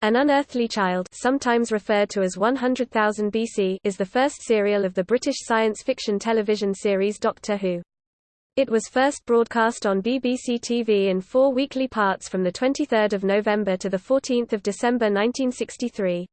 An Unearthly Child sometimes referred to as 100,000 BC is the first serial of the British science fiction television series Doctor Who. It was first broadcast on BBC TV in four weekly parts from 23 November to 14 December 1963.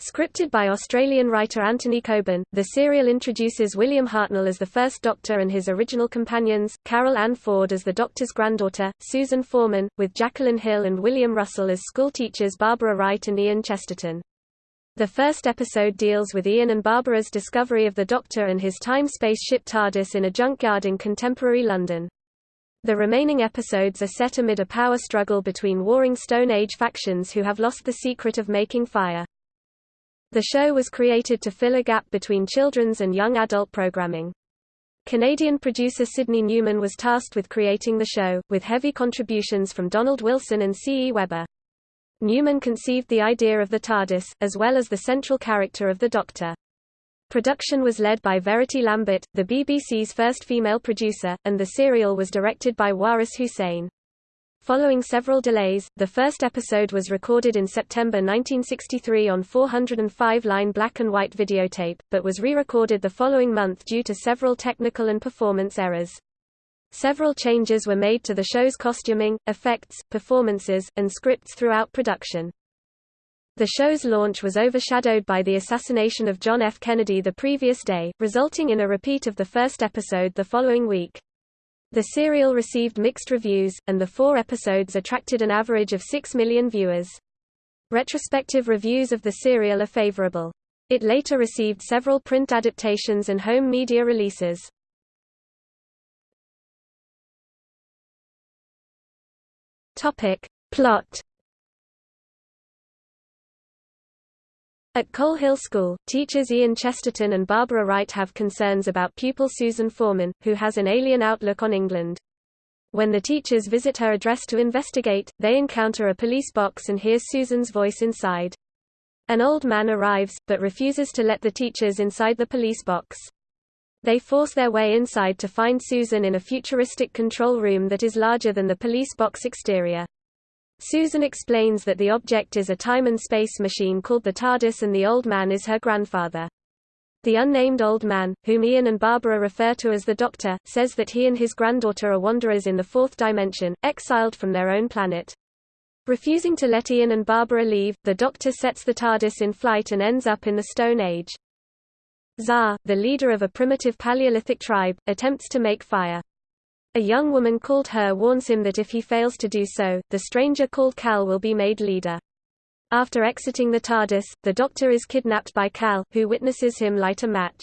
Scripted by Australian writer Anthony Coburn, the serial introduces William Hartnell as the first Doctor and his original companions, Carole Ann Ford as the Doctor's granddaughter, Susan Foreman, with Jacqueline Hill and William Russell as schoolteachers Barbara Wright and Ian Chesterton. The first episode deals with Ian and Barbara's discovery of the Doctor and his time-space ship TARDIS in a junkyard in contemporary London. The remaining episodes are set amid a power struggle between warring Stone Age factions who have lost the secret of making fire. The show was created to fill a gap between children's and young adult programming. Canadian producer Sydney Newman was tasked with creating the show, with heavy contributions from Donald Wilson and C. E. Webber. Newman conceived the idea of the TARDIS, as well as the central character of the Doctor. Production was led by Verity Lambert, the BBC's first female producer, and the serial was directed by Waris Hussein. Following several delays, the first episode was recorded in September 1963 on 405-line black and white videotape, but was re-recorded the following month due to several technical and performance errors. Several changes were made to the show's costuming, effects, performances, and scripts throughout production. The show's launch was overshadowed by the assassination of John F. Kennedy the previous day, resulting in a repeat of the first episode the following week. The serial received mixed reviews, and the four episodes attracted an average of 6 million viewers. Retrospective reviews of the serial are favorable. It later received several print adaptations and home media releases. Topic. Plot At Coal Hill School, teachers Ian Chesterton and Barbara Wright have concerns about pupil Susan Foreman, who has an alien outlook on England. When the teachers visit her address to investigate, they encounter a police box and hear Susan's voice inside. An old man arrives, but refuses to let the teachers inside the police box. They force their way inside to find Susan in a futuristic control room that is larger than the police box exterior. Susan explains that the object is a time and space machine called the TARDIS and the old man is her grandfather. The unnamed old man, whom Ian and Barbara refer to as the Doctor, says that he and his granddaughter are wanderers in the fourth dimension, exiled from their own planet. Refusing to let Ian and Barbara leave, the Doctor sets the TARDIS in flight and ends up in the Stone Age. Za, the leader of a primitive Paleolithic tribe, attempts to make fire. A young woman called Her warns him that if he fails to do so, the stranger called Cal will be made leader. After exiting the TARDIS, the Doctor is kidnapped by Cal, who witnesses him light a match.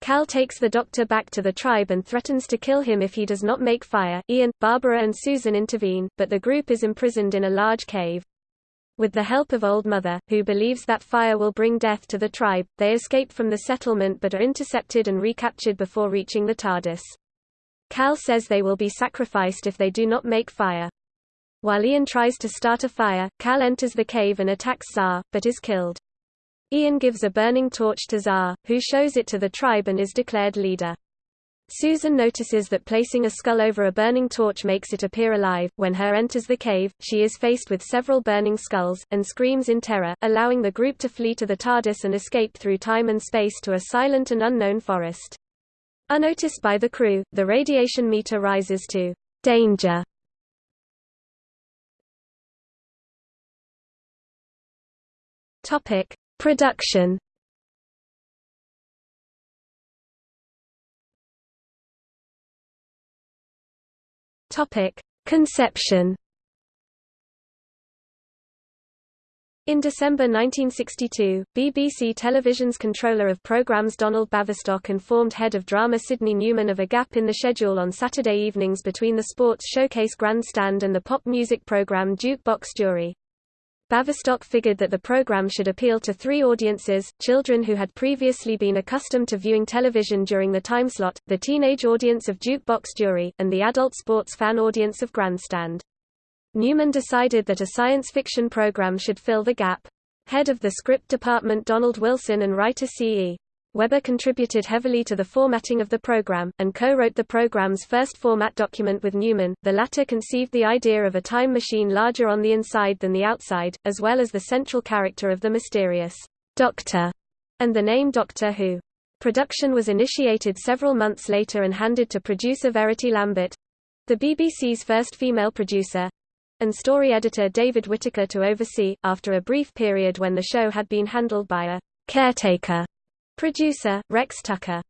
Cal takes the Doctor back to the tribe and threatens to kill him if he does not make fire. Ian, Barbara and Susan intervene, but the group is imprisoned in a large cave. With the help of Old Mother, who believes that fire will bring death to the tribe, they escape from the settlement but are intercepted and recaptured before reaching the TARDIS. Cal says they will be sacrificed if they do not make fire. While Ian tries to start a fire, Cal enters the cave and attacks Za, but is killed. Ian gives a burning torch to Za, who shows it to the tribe and is declared leader. Susan notices that placing a skull over a burning torch makes it appear alive. When Her enters the cave, she is faced with several burning skulls, and screams in terror, allowing the group to flee to the TARDIS and escape through time and space to a silent and unknown forest. Unnoticed by the crew, the radiation meter rises to danger. Topic: Production. Topic: Conception. In December 1962, BBC Television's controller of programmes Donald Baverstock informed head of drama Sydney Newman of a gap in the schedule on Saturday evenings between the Sports Showcase Grandstand and the pop music programme Jukebox Jury. Baverstock figured that the program should appeal to three audiences, children who had previously been accustomed to viewing television during the timeslot, the teenage audience of Jukebox Jury, and the adult sports fan audience of Grandstand. Newman decided that a science fiction program should fill the gap. Head of the script department Donald Wilson and writer C.E. Webber contributed heavily to the formatting of the program, and co-wrote the program's first format document with Newman. The latter conceived the idea of a time machine larger on the inside than the outside, as well as the central character of the mysterious Doctor, and the name Doctor Who. Production was initiated several months later and handed to producer Verity Lambert, the BBC's first female producer, and story editor David Whitaker to oversee, after a brief period when the show had been handled by a caretaker Producer, Rex Tucker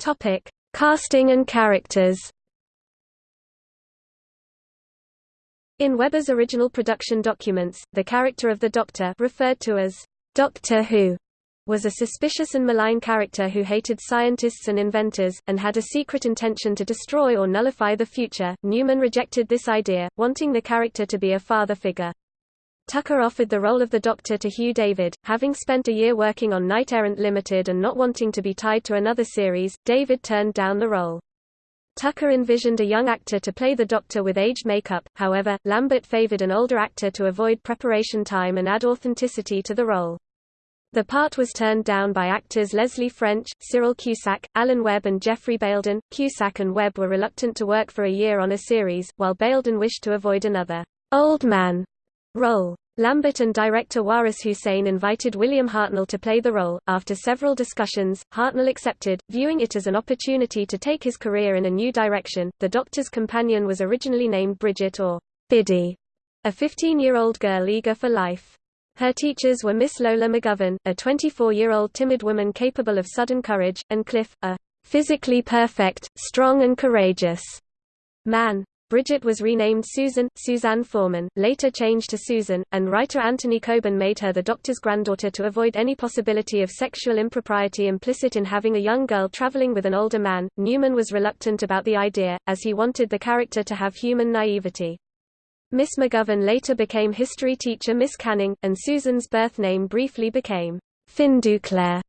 Topic. Casting and characters In Webber's original production documents, the character of the Doctor referred to as Doctor Who was a suspicious and malign character who hated scientists and inventors, and had a secret intention to destroy or nullify the future. Newman rejected this idea, wanting the character to be a father figure. Tucker offered the role of the Doctor to Hugh David, having spent a year working on Knight Errant Limited and not wanting to be tied to another series, David turned down the role. Tucker envisioned a young actor to play the Doctor with aged makeup, however, Lambert favored an older actor to avoid preparation time and add authenticity to the role. The part was turned down by actors Leslie French, Cyril Cusack, Alan Webb and Geoffrey Bayldon. Cusack and Webb were reluctant to work for a year on a series, while Bayldon wished to avoid another old man role. Lambert and director Waris Hussein invited William Hartnell to play the role. After several discussions, Hartnell accepted, viewing it as an opportunity to take his career in a new direction. The Doctor's companion was originally named Bridget or Biddy, a 15-year-old girl eager for life. Her teachers were Miss Lola McGovern, a 24-year-old timid woman capable of sudden courage, and Cliff, a physically perfect, strong and courageous man. Bridget was renamed Susan, Suzanne Foreman, later changed to Susan, and writer Anthony Coburn made her the doctor's granddaughter to avoid any possibility of sexual impropriety implicit in having a young girl traveling with an older man. Newman was reluctant about the idea, as he wanted the character to have human naivety. Miss McGovern later became history teacher Miss Canning, and Susan's birth name briefly became Finduclair.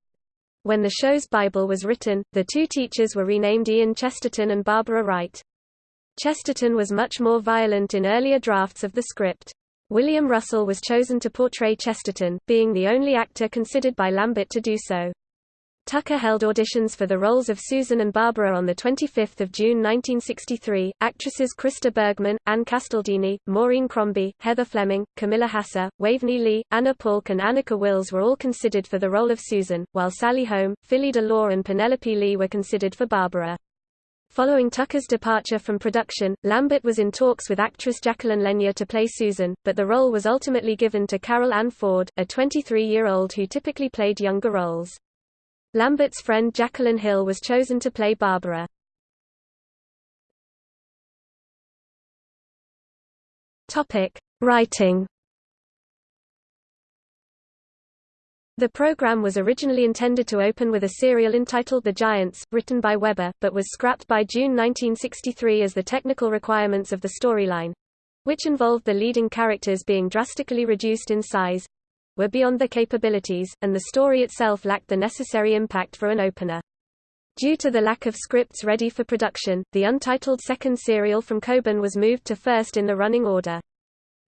When the show's Bible was written, the two teachers were renamed Ian Chesterton and Barbara Wright. Chesterton was much more violent in earlier drafts of the script. William Russell was chosen to portray Chesterton, being the only actor considered by Lambert to do so. Tucker held auditions for the roles of Susan and Barbara on 25 June 1963. Actresses Krista Bergman, Anne Castledini, Maureen Crombie, Heather Fleming, Camilla Hasser, Waveney Lee, Anna Palk and Annika Wills were all considered for the role of Susan, while Sally Home, Phillida Law and Penelope Lee were considered for Barbara. Following Tucker's departure from production, Lambert was in talks with actress Jacqueline Lenya to play Susan, but the role was ultimately given to Carole Ann Ford, a 23-year-old who typically played younger roles. Lambert's friend Jacqueline Hill was chosen to play Barbara. Writing The program was originally intended to open with a serial entitled The Giants, written by Webber, but was scrapped by June 1963 as the technical requirements of the storyline which involved the leading characters being drastically reduced in size were beyond their capabilities, and the story itself lacked the necessary impact for an opener. Due to the lack of scripts ready for production, the untitled second serial from Coburn was moved to first in the running order.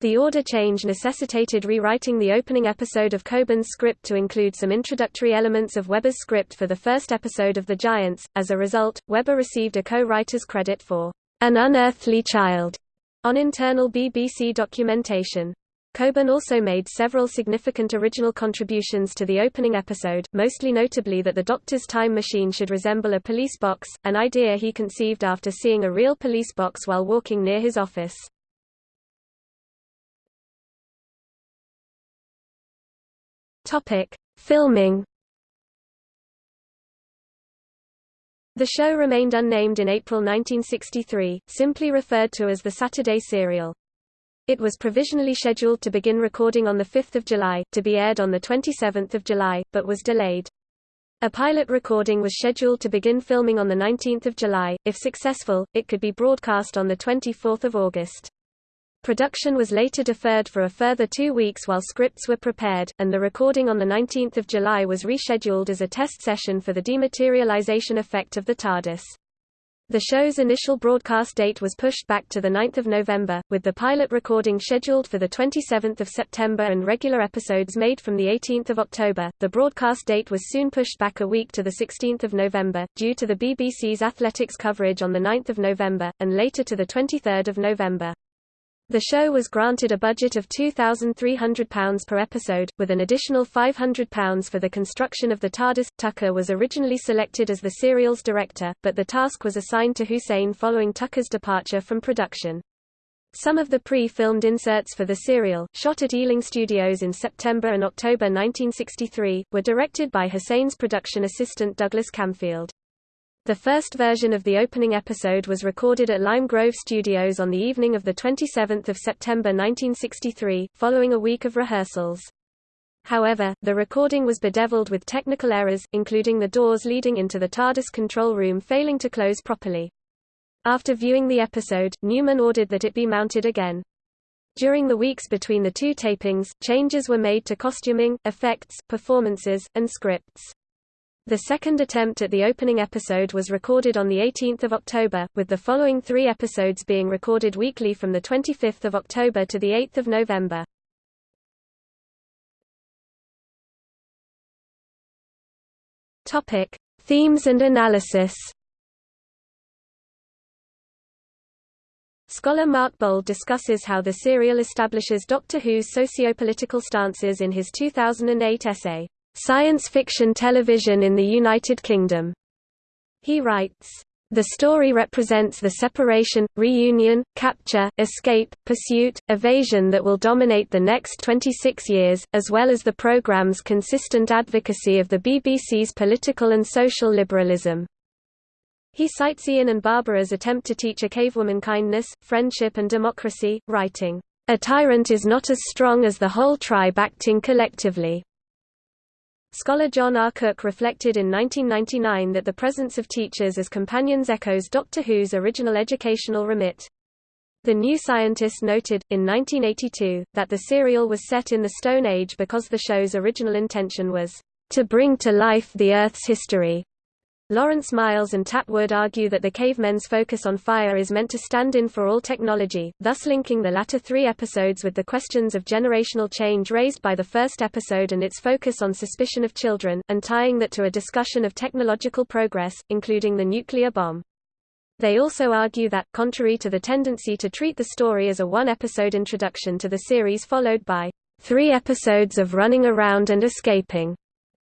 The order change necessitated rewriting the opening episode of Coburn's script to include some introductory elements of Webber's script for the first episode of The Giants. As a result, Webber received a co-writer's credit for An Unearthly Child on internal BBC documentation. Coburn also made several significant original contributions to the opening episode, mostly notably that the Doctor's time machine should resemble a police box, an idea he conceived after seeing a real police box while walking near his office. Topic: Filming. The show remained unnamed in April 1963, simply referred to as the Saturday serial. It was provisionally scheduled to begin recording on 5 July, to be aired on 27 July, but was delayed. A pilot recording was scheduled to begin filming on 19 July. If successful, it could be broadcast on 24 August. Production was later deferred for a further two weeks while scripts were prepared, and the recording on 19 July was rescheduled as a test session for the dematerialization effect of the TARDIS. The show's initial broadcast date was pushed back to 9 November, with the pilot recording scheduled for 27 September and regular episodes made from 18 October. The broadcast date was soon pushed back a week to 16 November, due to the BBC's athletics coverage on 9 November, and later to 23 November. The show was granted a budget of £2,300 per episode, with an additional £500 for the construction of the TARDIS. Tucker was originally selected as the serial's director, but the task was assigned to Hussein following Tucker's departure from production. Some of the pre-filmed inserts for the serial, shot at Ealing Studios in September and October 1963, were directed by Hussein's production assistant Douglas Camfield. The first version of the opening episode was recorded at Lime Grove Studios on the evening of 27 September 1963, following a week of rehearsals. However, the recording was bedeviled with technical errors, including the doors leading into the TARDIS control room failing to close properly. After viewing the episode, Newman ordered that it be mounted again. During the weeks between the two tapings, changes were made to costuming, effects, performances, and scripts. The second attempt at the opening episode was recorded on 18 October, with the following three episodes being recorded weekly from 25 October to 8 November. Topic: Themes and analysis. Scholar Mark Bould discusses how the serial establishes Doctor Who's socio-political stances in his 2008 essay, Science Fiction Television in the United Kingdom. He writes, the story represents the separation, reunion, capture, escape, pursuit, evasion that will dominate the next 26 years, as well as the programme's consistent advocacy of the BBC's political and social liberalism. He cites Ian and Barbara's attempt to teach a cavewoman kindness, friendship and democracy, writing, A tyrant is not as strong as the whole tribe acting collectively. Scholar John R. Cook reflected in 1999 that the presence of teachers as companions echoes Doctor Who's original educational remit. The New Scientist noted, in 1982, that the serial was set in the Stone Age because the show's original intention was to bring to life the Earth's history. Lawrence Miles and Tat Wood argue that the cavemen's focus on fire is meant to stand in for all technology, thus linking the latter three episodes with the questions of generational change raised by the first episode and its focus on suspicion of children, and tying that to a discussion of technological progress, including the nuclear bomb. They also argue that, contrary to the tendency to treat the story as a one-episode introduction to the series followed by three episodes of running around and escaping,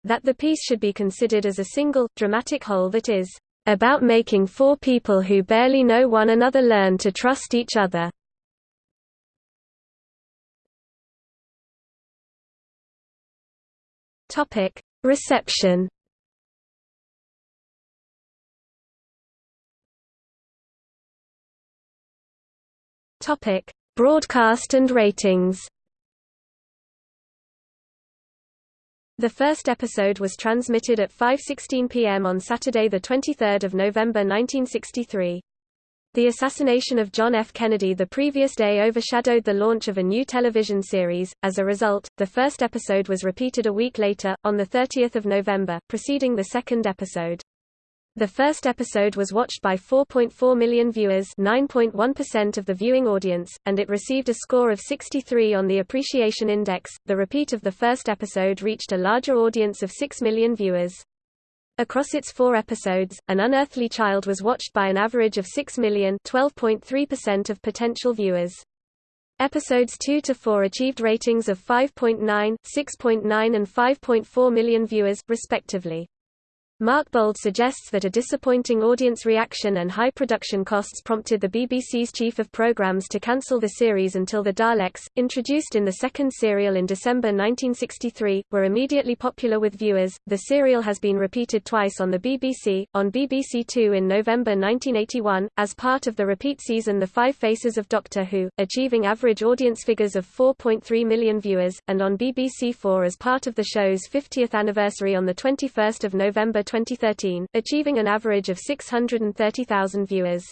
that the piece should be considered as a single, dramatic whole that is about making four people who barely know one another learn to trust each other. Reception. Broadcast and ratings. The first episode was transmitted at 5.16 p.m. on Saturday 23 November 1963. The assassination of John F. Kennedy the previous day overshadowed the launch of a new television series. As a result, the first episode was repeated a week later, on 30 November, preceding the second episode. The first episode was watched by 4.4 million viewers 9.1% of the viewing audience, and it received a score of 63 on the Appreciation Index. The repeat of the first episode reached a larger audience of 6 million viewers. Across its four episodes, An Unearthly Child was watched by an average of 6 million 12.3% of potential viewers. Episodes 2 to 4 achieved ratings of 5.9, 6.9 and 5.4 million viewers, respectively. Mark Bould suggests that a disappointing audience reaction and high production costs prompted the BBC's chief of programs to cancel the series until the Daleks, introduced in the second serial in December 1963, were immediately popular with viewers. The serial has been repeated twice on the BBC, on BBC Two in November 1981, as part of the repeat season The Five Faces of Doctor Who, achieving average audience figures of 4.3 million viewers, and on BBC Four as part of the show's 50th anniversary on 21 November 2013, achieving an average of 630,000 viewers.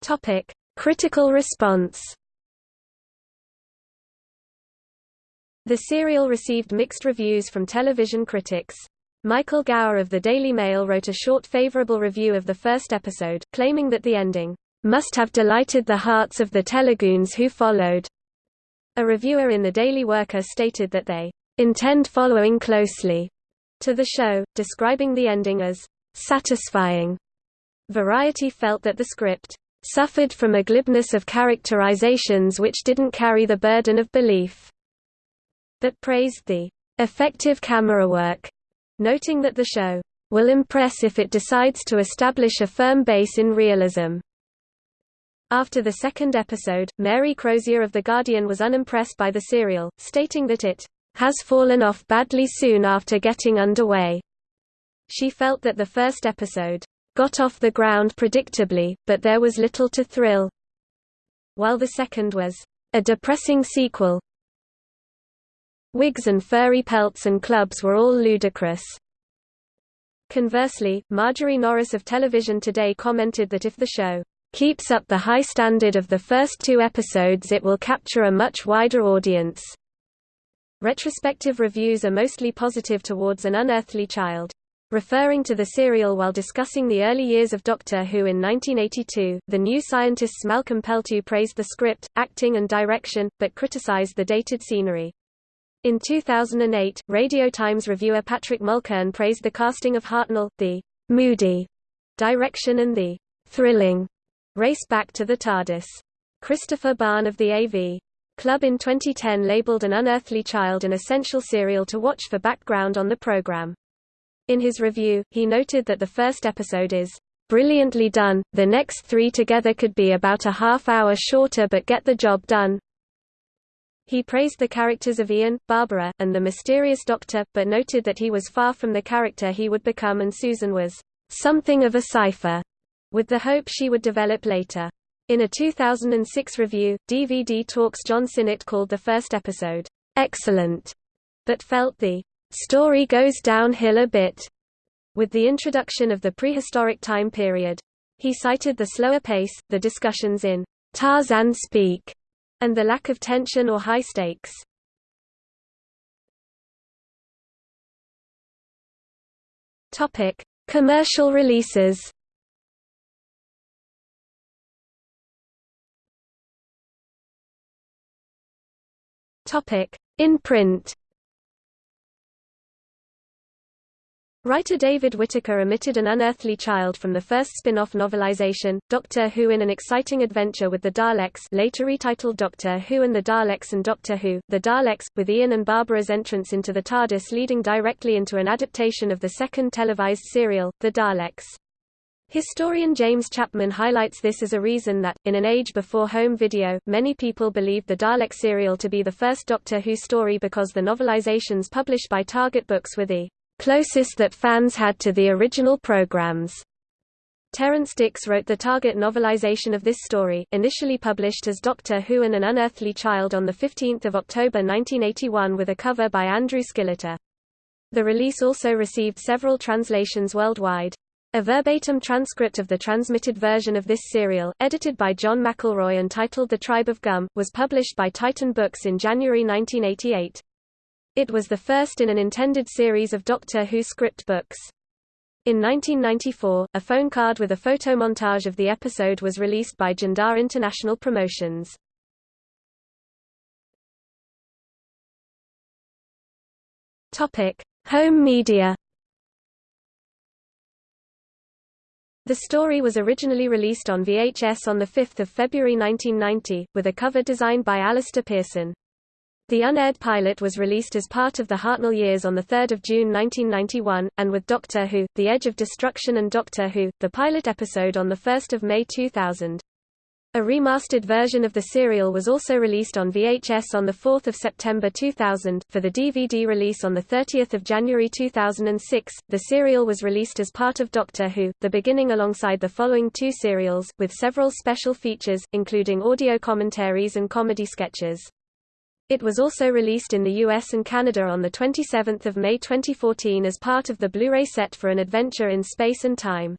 Topic: Critical response. The serial received mixed reviews from television critics. Michael Gower of the Daily Mail wrote a short favorable review of the first episode, claiming that the ending must have delighted the hearts of the Teluguans who followed. A reviewer in the Daily Worker stated that they intend following closely to the show, describing the ending as satisfying. Variety felt that the script suffered from a glibness of characterizations which didn't carry the burden of belief, but praised the effective camera work, noting that the show will impress if it decides to establish a firm base in realism. After the second episode, Mary Crozier of The Guardian was unimpressed by the serial, stating that it has fallen off badly soon after getting underway. She felt that the first episode got off the ground predictably, but there was little to thrill, while the second was a depressing sequel. Wigs and furry pelts and clubs were all ludicrous. Conversely, Marjorie Norris of Television Today commented that if the show keeps up the high standard of the first two episodes it will capture a much wider audience. Retrospective reviews are mostly positive towards An Unearthly Child. Referring to the serial while discussing the early years of Doctor Who in 1982, the New Scientists Malcolm Peltu praised the script, acting and direction, but criticized the dated scenery. In 2008, Radio Times reviewer Patrick Mulkern praised the casting of Hartnell, the moody direction and the thrilling race back to the TARDIS. Christopher Bahn of the AV Club in 2010 labeled An Unearthly Child an essential serial to watch for background on the program. In his review, he noted that the first episode is brilliantly done, the next three together could be about a half hour shorter but get the job done. He praised the characters of Ian, Barbara, and the mysterious Doctor, but noted that he was far from the character he would become and Susan was something of a cipher, with the hope she would develop later. In a 2006 review, DVD Talks John Sinnott called the first episode, excellent, but felt the Story goes downhill a bit with the introduction of the prehistoric time period. He cited the slower pace, the discussions in Tarzan speak, and the lack of tension or high stakes. Topic: Commercial releases. In print. Writer David Whitaker omitted an unearthly child from the first spin-off novelization, Doctor Who in an Exciting Adventure with the Daleks later retitled Doctor Who and the Daleks and Doctor Who, The Daleks, with Ian and Barbara's entrance into the TARDIS leading directly into an adaptation of the second televised serial, The Daleks. Historian James Chapman highlights this as a reason that, in an age before home video, many people believed the Dalek serial to be the first Doctor Who story because the novelizations published by Target Books were the closest that fans had to the original programs. Terrance Dicks wrote the Target novelization of this story, initially published as Doctor Who and an Unearthly Child on 15 October 1981 with a cover by Andrew Skilleter. The release also received several translations worldwide. A verbatim transcript of the transmitted version of this serial, edited by John McElroy and titled The Tribe of Gum, was published by Titan Books in January 1988. It was the first in an intended series of Doctor Who script books. In 1994, a phone card with a photo montage of the episode was released by Jandar International Promotions. Home media. The story was originally released on VHS on 5 February 1990, with a cover designed by Alistair Pearson. The unaired pilot was released as part of the Hartnell years on 3 June 1991, and with Doctor Who, The Edge of Destruction and Doctor Who, the pilot episode on 1 May 2000. A remastered version of the serial was also released on VHS on 4 September 2000. For the DVD release on 30 January 2006, the serial was released as part of Doctor Who, the beginning alongside the following two serials, with several special features, including audio commentaries and comedy sketches. It was also released in the US and Canada on 27 May 2014 as part of the Blu-ray set for An Adventure in Space and Time.